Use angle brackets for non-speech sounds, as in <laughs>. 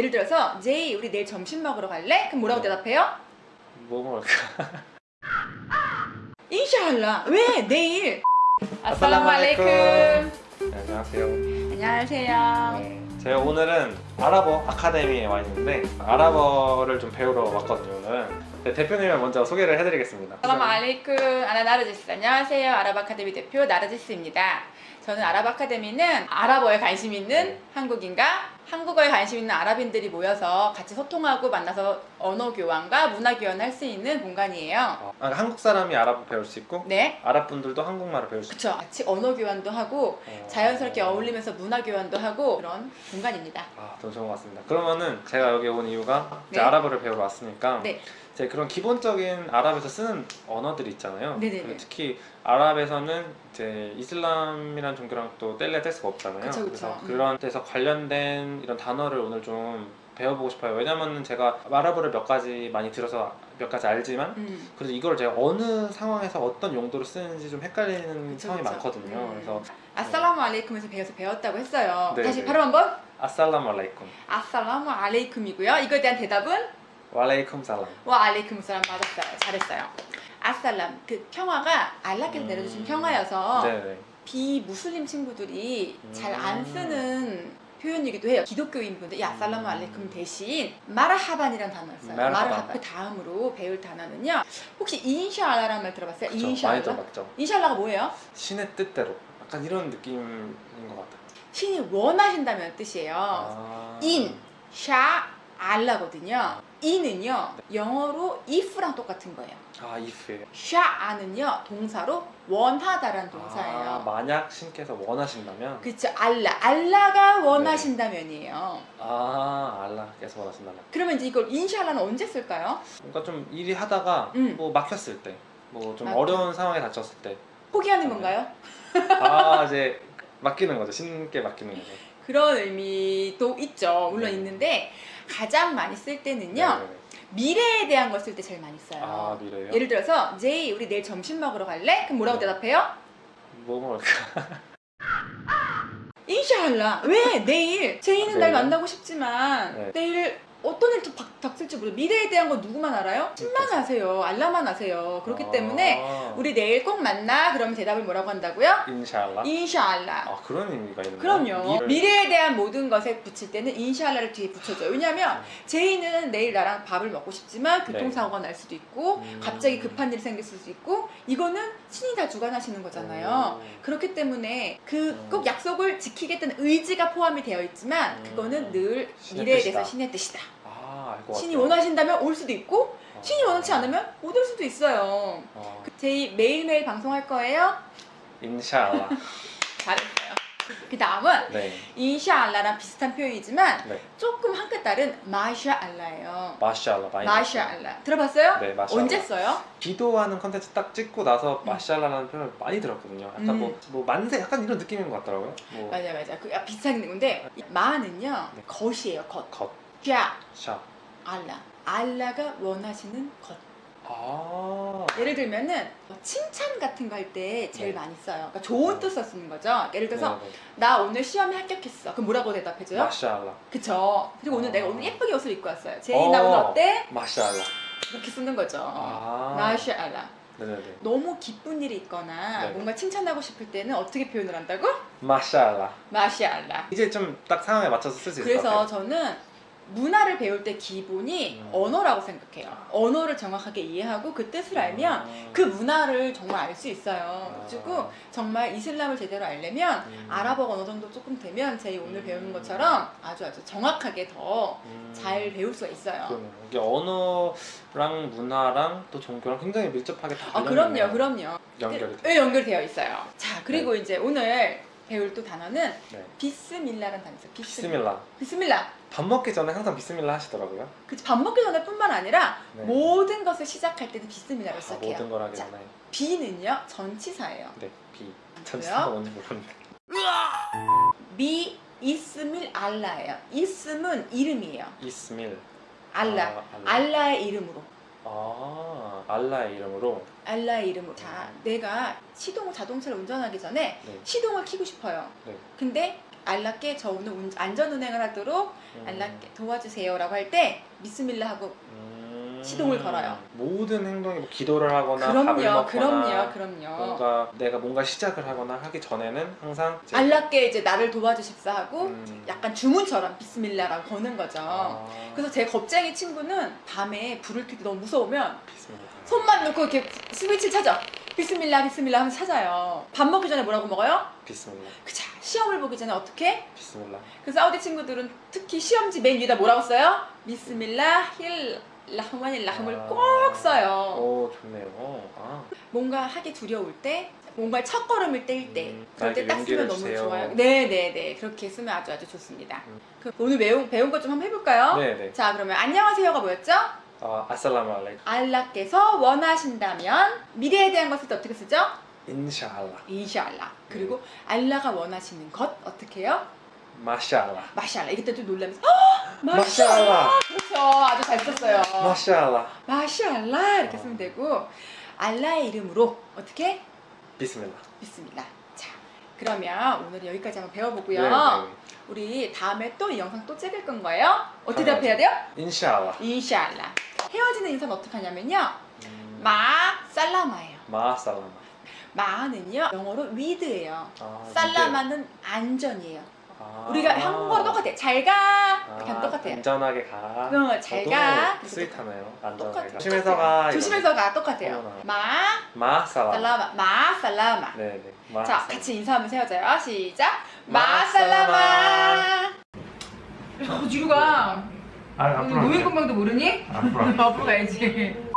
예를 들어서 제이 우리 내일 점심 먹으러 갈래? 그럼 뭐라고 네. 대답해요? 뭐 먹을까? <laughs> 인샤알라 왜 내일 <laughs> 알레이쿰 네, 안녕하세요. 안녕하세요 네, 제가 오늘은 아랍어 아카데미에 와 있는데 아랍어를 좀 배우러 왔거든요 오늘은. 네, 대표님을 먼저 소개를 해드리겠습니다. 아살라무 알레이쿰 아나 나르지스 안녕하세요 아랍 아카데미 대표 나르지스입니다 저는 아랍 아카데미는 아랍어에 관심 있는 네. 한국인과 한국어에 관심 있는 아랍인들이 모여서 같이 소통하고 만나서 언어 교환과 문화 교환을 할 수 있는 공간이에요 아, 한국 사람이 아랍어 배울 수 있고 네 아랍 분들도 한국말을 배울 수 있고. 그쵸 같이 언어 교환도 하고 어, 자연스럽게 어울리면서 문화 교환도 하고 그런 공간입니다 아, 너무 좋은 것 같습니다. 그러면은 제가 여기 온 이유가 이제 네. 아랍어를 배우러 왔으니까 네. 제 그런 기본적인 아랍에서 쓰는 언어들이 있잖아요. 네네네. 그리고 특히 아랍에서는 이제 이슬람이란 종교랑 또 뗄래야 뗄 수가 없잖아요. 그쵸, 그쵸. 래서 음. 그런 데서 관련된 이런 단어를 오늘 좀 배워보고 싶어요. 왜냐면은 제가 아랍어를 몇 가지 많이 들어서 몇 가지 알지만 음. 그래도 이걸 제가 어느 상황에서 어떤 용도로 쓰는지 좀 헷갈리는 그쵸, 상황이 그쵸. 많거든요. 음. 그래서 아살라무 알레이쿰에서 배워서 배웠다고 했어요 네, 다시 네. 바로 한번 아살라무 알라이쿰 아살라무 알레이쿰이고요 이거에 대한 대답은 왈레이쿰 살람. 와 알레이쿰 사람 맞았어요 잘했어요 아살람 그 평화가 알라께서 음. 내려주신 평화여서 네네. 비무슬림 친구들이 잘안 음. 쓰는 표현이기도 해요. 기독교인 분들, 야, 살라무 알레이쿰 대신 마라하반이라는 단어였어요. 마라하반. 마라하 그 다음으로 배울 단어는요. 혹시 인샤알라라는 말 들어봤어요? 그쵸, 많이 인샤알라? 들어봤죠. 인샤알라가 뭐예요? 신의 뜻대로. 약간 이런 느낌인 것 같아요. 신이 원하신다면 뜻이에요. 아. 인, 샤, 알라거든요. 인은요, 영어로 if랑 똑같은 거예요. 아, if예요. 샤아는요, 동사로 원하다라는 아, 동사예요. 만약 신께서 원하신다면 그쵸, 알라. 알라가 원하신다면이에요. 아, 알라께서 원하신다면 그러면 이제 이걸 인샬라는 언제 쓸까요? 뭔가 좀 일이 하다가 음. 뭐 막혔을 때, 뭐 좀. 어려운 상황에 닥쳤을 때, 포기하는 네. 건가요? 아 이제 맡기는 거죠. 신께 맡기는 거죠. 그런 의미도 있죠. 물론 네. 있는데 가장 많이 쓸 때는요. 네네네. 미래에 대한 걸 쓸 때 제일 많이 써요. 아? 예를 들어서 제이 우리 내일 점심 먹으러 갈래? 그럼 뭐라고 네. 대답해요? 뭐 먹을까? <laughs> 인샬라. 왜 내일? 제이는 날 네. 만나고 싶지만 네. 내일 어떤 또 박- 닥칠지 모르. 미래에 대한 건 누구만 알아요? 신만 아세요. 알라만 아세요. 그렇기 아, 때문에 우리 내일 꼭 만나. 그러면 대답을 뭐라고 한다고요? 인샬라. 인샬라. 아 그런 의미가 있는 그럼요. 미래를- 미래 에 대한 모든 것에 붙일 때는 인샬라를 뒤에 붙여줘요. 왜냐하면 음. 제이는 내일 나랑 밥을 먹고 싶지만 교통사고가 날 수도 있고 음. 갑자기 급한 일이 생길 수도 있고 이거는 신이 다 주관하시는 거잖아요. 음. 그렇기 때문에 그 음. 꼭 약속을 지키겠다는 의지가 포함이 되어 있지만 음. 그거는 늘 미래에. 대해서 신의 뜻이다. 아 알고 신이 원하신다면 올 수도 있고 아. 신이 원하지 않으면 못 올 수도 있어요. 아, 그 제이 매일매일 방송할 거예요. 인샬라. <laughs> 잘했어요. 그 다음은 네. 인샤알라랑 비슷한 표현이지만 네. 조금 한 끗 다른 마샤알라예요. 마샬라 많이 마샤알라 들어봤어요? 네, 마샬라. 언제 써요? 기도하는 컨텐츠 딱 찍고 나서 음. 마샬라라는 표현을 많이 들었거든요. 약간 음. 뭐, 뭐 만세 약간 이런 느낌인 것 같더라고요. 뭐 맞아 맞아 그 아, 비슷한 건데 이 마는요 네. 겉이에요 겉. 겉, 샤 샤. 알라 알라가 원하시는 것. 아. 예를 들면은 뭐 칭찬 같은 거 할 때 제일 네. 많이 써요. 그러니까 좋은 네. 뜻을 쓰는 거죠. 예를 들어서 네, 네. 나 오늘 시험에 합격했어. 그럼 뭐라고 대답해줘요? 마샬라. 그쵸. 그리고 오늘 아. 내가 오늘 예쁘게 옷을 입고 왔어요. 제이 나 오늘 어. 어때? 마샬라. 이렇게 쓰는 거죠. 아. 마샤알라. 네네네. 너무 기쁜 일이 있거나 네. 뭔가 칭찬하고 싶을 때는 어떻게 표현을 한다고? 마샬라. 마샤알라. 이제 좀 딱 상황에 맞춰서 쓸수것 그래서. 저는 문화를 배울 때 기본이 음. 언어라고 생각해요. 언어를 정확하게 이해하고 그 뜻을 알면 음. 그 문화를 정말 알 수 있어요. 아. 그리고 정말 이슬람을 제대로 알려면 음. 아랍어가 어느 정도 조금 되면 제이 오늘 음. 배우는 것처럼 아주 아주 정확하게 더잘 음. 배울 수가 있어요. 그러네요. 이게 언어랑 문화랑 또 종교랑 굉장히 밀접하게 다 아, 그럼요. 그럼요. 연결이 돼. 네, 연결되어 있어요. 자, 그리고 이제 오늘 배울 또 단어는 네. 비스밀라라는 단어 있어요. 비스밀라. 비스밀라. 밥 먹기 전에 항상 비스밀라 하시더라고요. 그치, 밥 먹기 전에뿐만 아니라 네. 모든 것을 시작할 때도 비스밀라로 아, 시작해요. 모든 걸 하기 자, 전에. 비는요 전치사예요. 네, 비. 전치사가 뭔지 모르는데. 비 이스밀 알라예요. 이스는 이름이에요. 이스밀. 알라. 아, 알라. 알라의 이름으로. 아, 알라의 이름으로. 알라의 이름으로. 자, 내가 시동 자동차를 운전하기 전에 네. 시동을 켜고 싶어요. 네. 근데 알라께 저 오늘 운- 안전운행을 하도록 음. 알라께 도와주세요라고 할 때 미스밀라 하고 음. 시동을 걸어요. 모든 행동이 뭐 기도를 하거나 밥을 그럼요, 먹거나 그럼요, 그럼요. 뭔가 내가 뭔가 시작을 하거나 하기 전에는 항상 이제 알라께 이제 나를 도와주십사 하고 음. 약간 주문처럼 비스밀라라고 거는 거죠. 아. 그래서 제 겁쟁이 친구는 밤에 불을 켤때 너무 무서우면 비스밀라. 손만 놓고 이렇게 스위치 찾아. بسم الله بسم الله 하면서 찾아요. 밥 먹기 전에 뭐라고 먹어요? بسم الله. 그자 시험을 보기 전에 어떻게? بسم الله. 그 사우디 친구들은 특히 시험지 맨 위에다 뭐라고 써요? بسم الله الرحمن الرحيم. 꼭 써요. 오 좋네요. 아. 뭔가 하기 두려울 때, 뭔가 첫 걸음을 뗄 때, 음, 그럴 때 딱 쓰면 너무 주세요. 좋아요. 네네네 그렇게 쓰면 아주 아주 좋습니다. 음. 그 오늘 배운 배운 것 좀 한번 해볼까요? 네네. 자 그러면 안녕하세요가 뭐였죠? 아 아살라무 알레이쿰. 알라께서 원하신다면 미래에 대한 것을 또 어떻게 쓰죠? 인샤알라. 인샤알라. 그리고 알라가 원하시는 것 어떻게 해요? 마샬라. 마샬라. 이때 또 놀라면서 마샬라. <gasps> 그렇죠. 아주 잘 썼어요. 마샬라. 마샬라 이렇게 어. 쓰면 되고 알라의 이름으로 어떻게 비스밀라. 믿습니다. 자, 그러면 오늘 여기까지 한번 배워보고요. 네, 네. 우리 다음에 또 이 영상 또 찍을 건가요? 어떻게 당연하죠. 대답해야 돼요? 인샤알라. 인샬라. 헤어지는 인사는 어떻게 하냐면요. 음, 마 살라마예요. 마 살라마. 마는요 영어로 위드예요. 아, 살라마는 안전이에요. 아. 우리가 한국어로 똑같아. 잘 가. 이렇게 아, 똑같아요. 안전하게 가. 응, 잘 가. 스윗하네요. 안전하게. 가. 조심해서 가. 조심해서 가. 똑같아요. 어머나. 마 마 살라마. 살라마. 마 살라마. 네네. 자, 마살라마. 같이 인사하면서 헤어져요. 시작. 마살라마. 마살라마. 어, 뒤로 가. 아, 노인건강도 모르니? 앞으로. 앞으로 가야지.